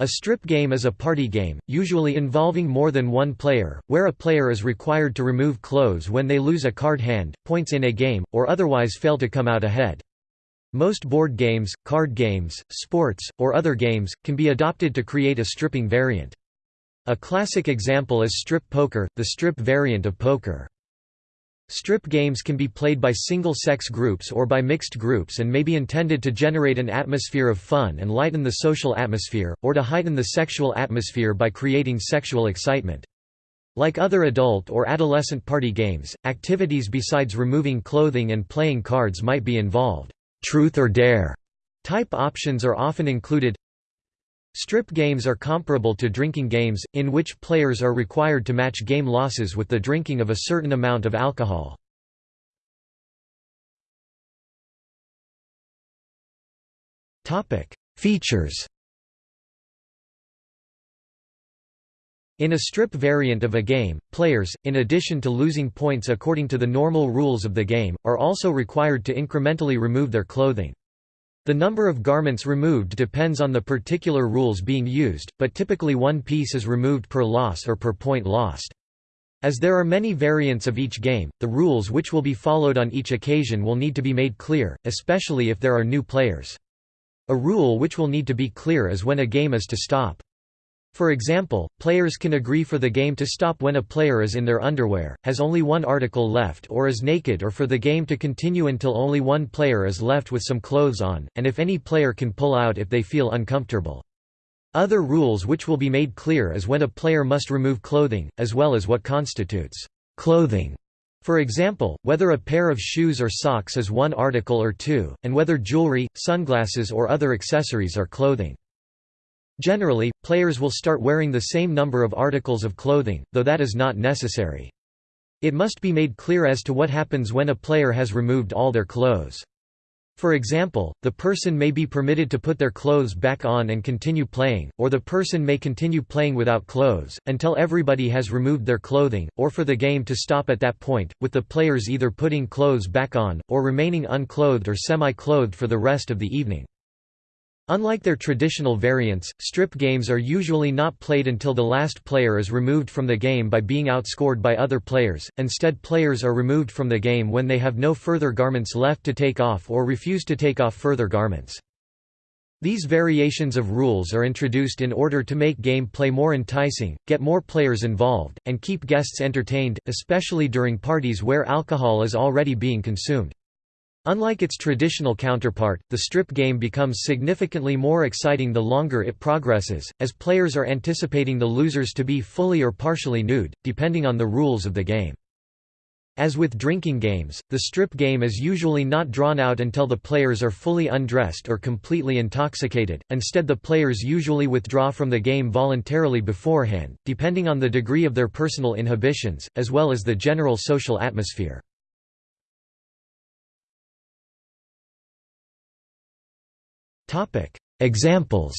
A strip game is a party game, usually involving more than one player, where a player is required to remove clothes when they lose a card hand, points in a game, or otherwise fail to come out ahead. Most board games, card games, sports, or other games, can be adopted to create a stripping variant. A classic example is strip poker, the strip variant of poker. Strip games can be played by single-sex groups or by mixed groups and may be intended to generate an atmosphere of fun and lighten the social atmosphere, or to heighten the sexual atmosphere by creating sexual excitement. Like other adult or adolescent party games, activities besides removing clothing and playing cards might be involved. Truth or dare type options are often included. Strip games are comparable to drinking games, in which players are required to match game losses with the drinking of a certain amount of alcohol. Features In a strip variant of a game, players, in addition to losing points according to the normal rules of the game, are also required to incrementally remove their clothing. The number of garments removed depends on the particular rules being used, but typically one piece is removed per loss or per point lost. As there are many variants of each game, the rules which will be followed on each occasion will need to be made clear, especially if there are new players. A rule which will need to be clear is when a game is to stop. For example, players can agree for the game to stop when a player is in their underwear, has only one article left or is naked or for the game to continue until only one player is left with some clothes on, and if any player can pull out if they feel uncomfortable. Other rules which will be made clear is when a player must remove clothing, as well as what constitutes clothing. For example, whether a pair of shoes or socks is one article or two, and whether jewelry, sunglasses or other accessories are clothing. Generally, players will start wearing the same number of articles of clothing, though that is not necessary. It must be made clear as to what happens when a player has removed all their clothes. For example, the person may be permitted to put their clothes back on and continue playing, or the person may continue playing without clothes, until everybody has removed their clothing, or for the game to stop at that point, with the players either putting clothes back on, or remaining unclothed or semi-clothed for the rest of the evening. Unlike their traditional variants, strip games are usually not played until the last player is removed from the game by being outscored by other players, instead players are removed from the game when they have no further garments left to take off or refuse to take off further garments. These variations of rules are introduced in order to make game play more enticing, get more players involved, and keep guests entertained, especially during parties where alcohol is already being consumed. Unlike its traditional counterpart, the strip game becomes significantly more exciting the longer it progresses, as players are anticipating the losers to be fully or partially nude, depending on the rules of the game. As with drinking games, the strip game is usually not drawn out until the players are fully undressed or completely intoxicated, instead the players usually withdraw from the game voluntarily beforehand, depending on the degree of their personal inhibitions, as well as the general social atmosphere. Examples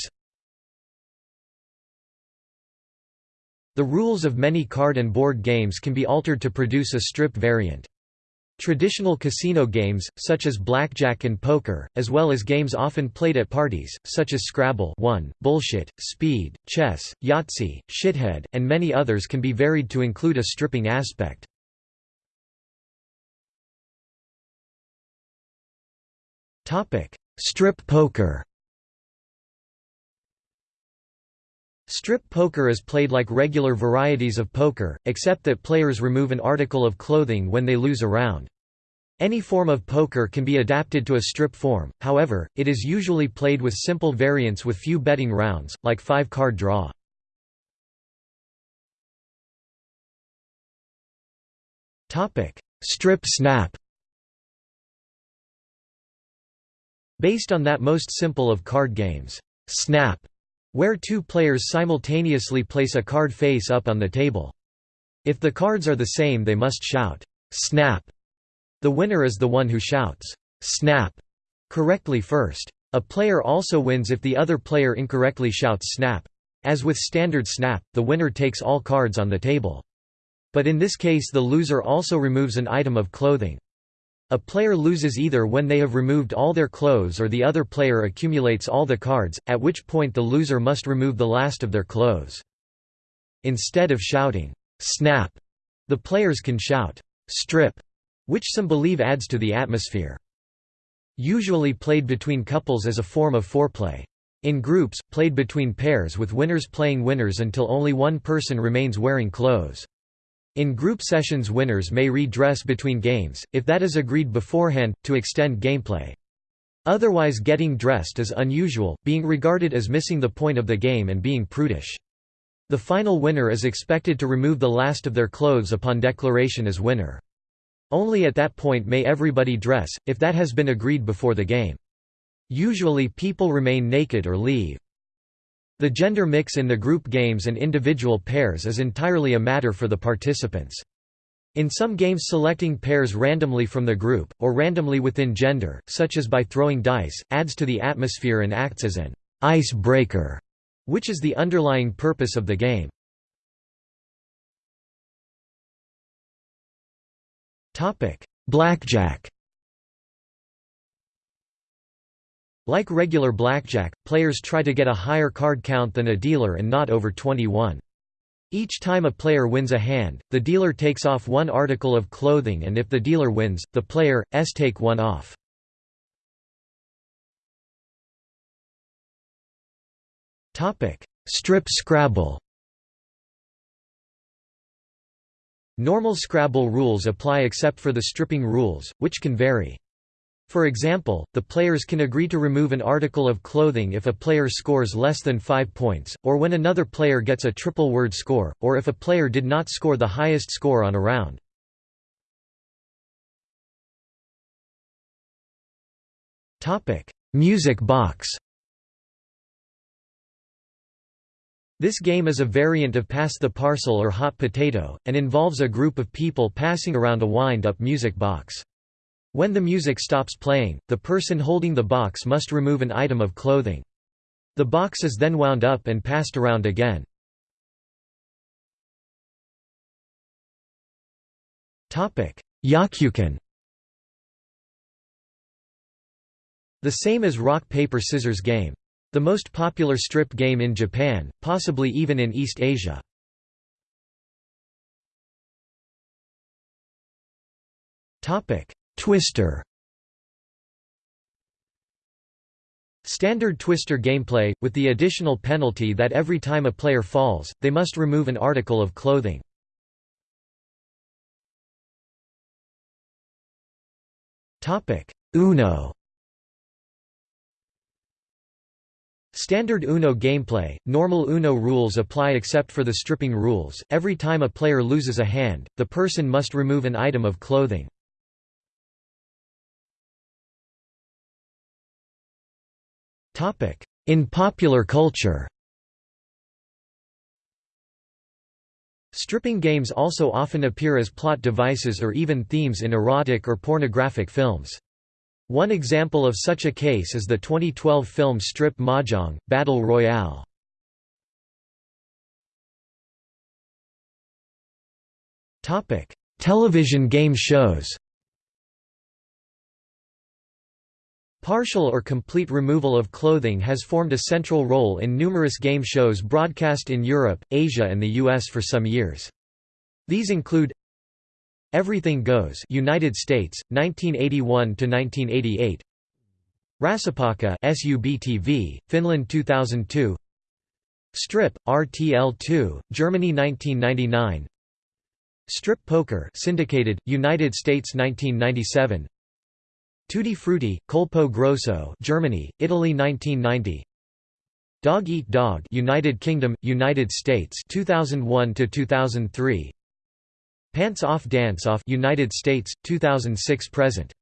The rules of many card and board games can be altered to produce a strip variant. Traditional casino games, such as blackjack and poker, as well as games often played at parties, such as Scrabble 1, Bullshit, Speed, Chess, Yahtzee, Shithead, and many others can be varied to include a stripping aspect. Strip poker Strip poker is played like regular varieties of poker, except that players remove an article of clothing when they lose a round. Any form of poker can be adapted to a strip form, however, it is usually played with simple variants with few betting rounds, like five-card draw. Strip snap Based on that most simple of card games, Snap, where two players simultaneously place a card face up on the table. If the cards are the same they must shout, Snap. The winner is the one who shouts, Snap, correctly first. A player also wins if the other player incorrectly shouts Snap. As with standard Snap, the winner takes all cards on the table. But in this case the loser also removes an item of clothing. A player loses either when they have removed all their clothes or the other player accumulates all the cards, at which point the loser must remove the last of their clothes. Instead of shouting, "'Snap!' the players can shout, "'Strip!' which some believe adds to the atmosphere. Usually played between couples as a form of foreplay. In groups, played between pairs with winners playing winners until only one person remains wearing clothes. In group sessions winners may redress between games, if that is agreed beforehand, to extend gameplay. Otherwise getting dressed is unusual, being regarded as missing the point of the game and being prudish. The final winner is expected to remove the last of their clothes upon declaration as winner. Only at that point may everybody dress, if that has been agreed before the game. Usually people remain naked or leave. The gender mix in the group games and individual pairs is entirely a matter for the participants. In some games selecting pairs randomly from the group, or randomly within gender, such as by throwing dice, adds to the atmosphere and acts as an ice breaker, which is the underlying purpose of the game. Blackjack Like regular blackjack, players try to get a higher card count than a dealer and not over 21. Each time a player wins a hand, the dealer takes off one article of clothing and if the dealer wins, the player, s take one off. Strip Scrabble Normal Scrabble rules apply except for the stripping rules, which can vary. For example, the players can agree to remove an article of clothing if a player scores less than 5 points, or when another player gets a triple word score, or if a player did not score the highest score on a round. Music box This game is a variant of Pass the Parcel or Hot Potato, and involves a group of people passing around a wind-up music box. When the music stops playing, the person holding the box must remove an item of clothing. The box is then wound up and passed around again. Yakyuken The same as rock paper scissors game. The most popular strip game in Japan, possibly even in East Asia. Topic: Twister Standard Twister gameplay, with the additional penalty that every time a player falls, they must remove an article of clothing. Uno Standard Uno gameplay, normal Uno rules apply except for the stripping rules, every time a player loses a hand, the person must remove an item of clothing. In popular culture Stripping games also often appear as plot devices or even themes in erotic or pornographic films. One example of such a case is the 2012 film Strip Mahjong, Battle Royale. Television game shows Partial or complete removal of clothing has formed a central role in numerous game shows broadcast in Europe, Asia and the US for some years. These include Everything Goes United States 1981 to 1988 Rasapakka SUBTV Finland 2002 Strip RTL2 Germany 1999 Strip Poker syndicated United States 1997 Tutti Frutti, Colpo Grosso, Germany, Italy 1990. Dog Eat Dog, United Kingdom, United States, 2001 to 2003. Pants Off Dance Off, United States, 2006 present.